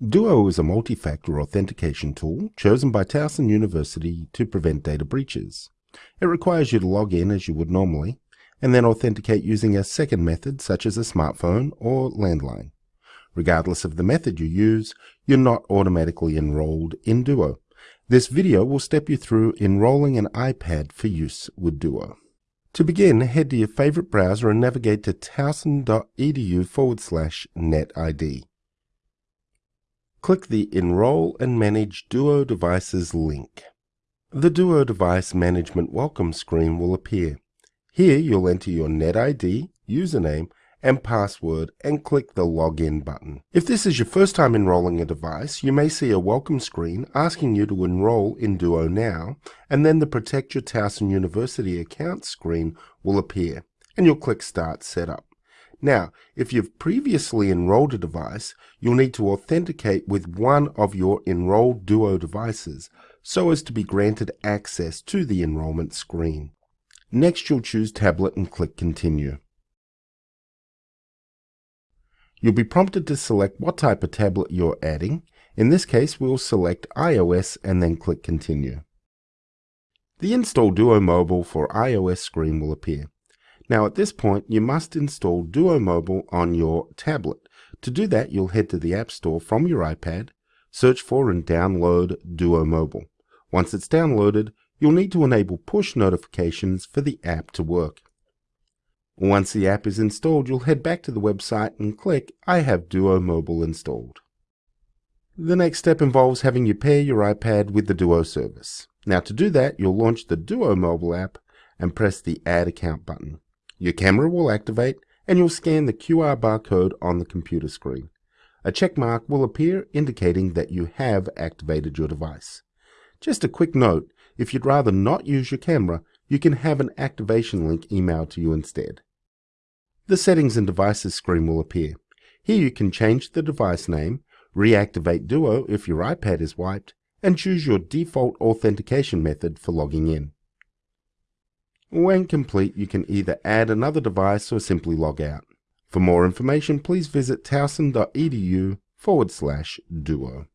Duo is a multi-factor authentication tool chosen by Towson University to prevent data breaches. It requires you to log in as you would normally, and then authenticate using a second method such as a smartphone or landline. Regardless of the method you use, you're not automatically enrolled in Duo. This video will step you through enrolling an iPad for use with Duo. To begin, head to your favorite browser and navigate to towson.edu forward slash netid. Click the Enroll and Manage Duo Devices link. The Duo Device Management Welcome screen will appear. Here you'll enter your NetID, username, and password and click the Login button. If this is your first time enrolling a device, you may see a welcome screen asking you to enroll in Duo now, and then the Protect Your Towson University account screen will appear, and you'll click Start Setup. Now, if you've previously enrolled a device, you'll need to authenticate with one of your enrolled Duo devices so as to be granted access to the enrollment screen. Next, you'll choose Tablet and click Continue. You'll be prompted to select what type of tablet you're adding. In this case, we'll select iOS and then click Continue. The Install Duo Mobile for iOS screen will appear. Now at this point, you must install Duo Mobile on your tablet. To do that, you'll head to the App Store from your iPad, search for and download Duo Mobile. Once it's downloaded, you'll need to enable push notifications for the app to work. Once the app is installed, you'll head back to the website and click I have Duo Mobile installed. The next step involves having you pair your iPad with the Duo service. Now to do that, you'll launch the Duo Mobile app and press the Add Account button. Your camera will activate and you'll scan the QR barcode on the computer screen. A check mark will appear indicating that you have activated your device. Just a quick note, if you'd rather not use your camera, you can have an activation link emailed to you instead. The Settings and Devices screen will appear. Here you can change the device name, reactivate Duo if your iPad is wiped, and choose your default authentication method for logging in. When complete, you can either add another device or simply log out. For more information, please visit towson.edu forward slash duo.